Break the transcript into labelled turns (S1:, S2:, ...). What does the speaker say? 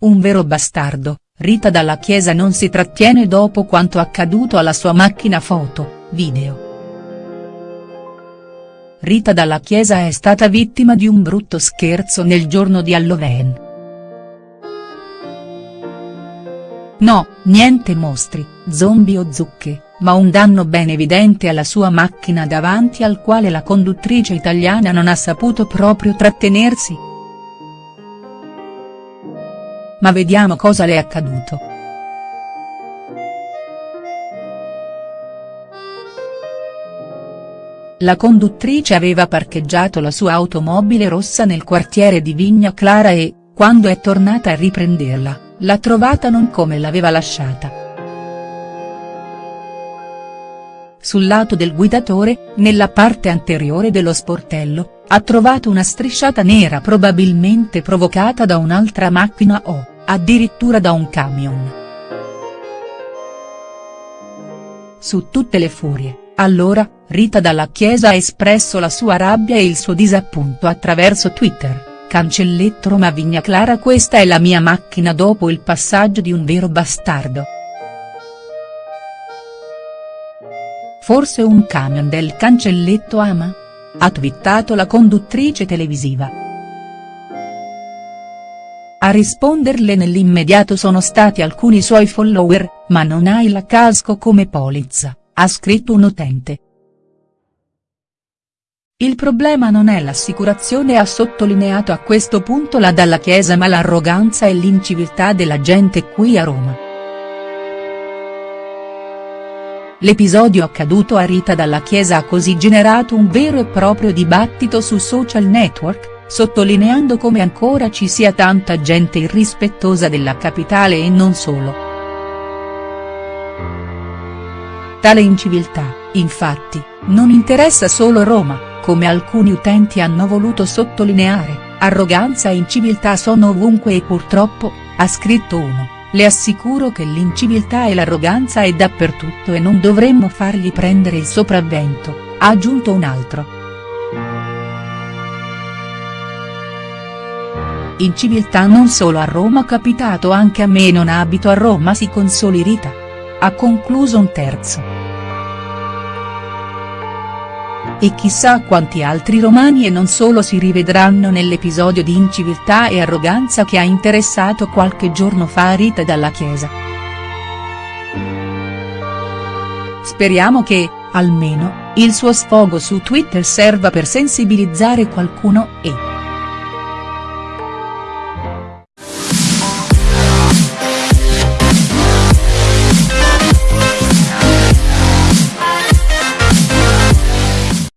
S1: un vero bastardo, Rita Dalla Chiesa non si trattiene dopo quanto accaduto alla sua macchina foto, video. Rita Dalla Chiesa è stata vittima di un brutto scherzo nel giorno di Halloween. No, niente mostri, zombie o zucche, ma un danno ben evidente alla sua macchina davanti al quale la conduttrice italiana non ha saputo proprio trattenersi. Ma vediamo cosa le è accaduto. La conduttrice aveva parcheggiato la sua automobile rossa nel quartiere di Vigna Clara e, quando è tornata a riprenderla, l'ha trovata non come l'aveva lasciata. Sul lato del guidatore, nella parte anteriore dello sportello, ha trovato una strisciata nera probabilmente provocata da un'altra macchina o, addirittura da un camion. Su tutte le furie, allora, Rita Dalla Chiesa ha espresso la sua rabbia e il suo disappunto attraverso Twitter, cancelletto Roma Vigna Clara questa è la mia macchina dopo il passaggio di un vero bastardo. Forse un camion del cancelletto ama? Ha twittato la conduttrice televisiva. A risponderle nell'immediato sono stati alcuni suoi follower, ma non hai la casco come polizza ha scritto un utente. Il problema non è l'assicurazione ha sottolineato a questo punto la Dalla Chiesa ma l'arroganza e l'inciviltà della gente qui a Roma. L'episodio accaduto a Rita Dalla Chiesa ha così generato un vero e proprio dibattito su social network, sottolineando come ancora ci sia tanta gente irrispettosa della capitale e non solo. Tale inciviltà, infatti, non interessa solo Roma, come alcuni utenti hanno voluto sottolineare, arroganza e inciviltà sono ovunque e purtroppo, ha scritto uno, le assicuro che l'inciviltà e l'arroganza è dappertutto e non dovremmo fargli prendere il sopravvento, ha aggiunto un altro. Inciviltà non solo a Roma capitato anche a me non abito a Roma si consoli Rita ha concluso un terzo. E chissà quanti altri romani e non solo si rivedranno nell'episodio di inciviltà e arroganza che ha interessato qualche giorno fa Rita dalla Chiesa. Speriamo che, almeno, il suo sfogo su Twitter serva per sensibilizzare qualcuno e.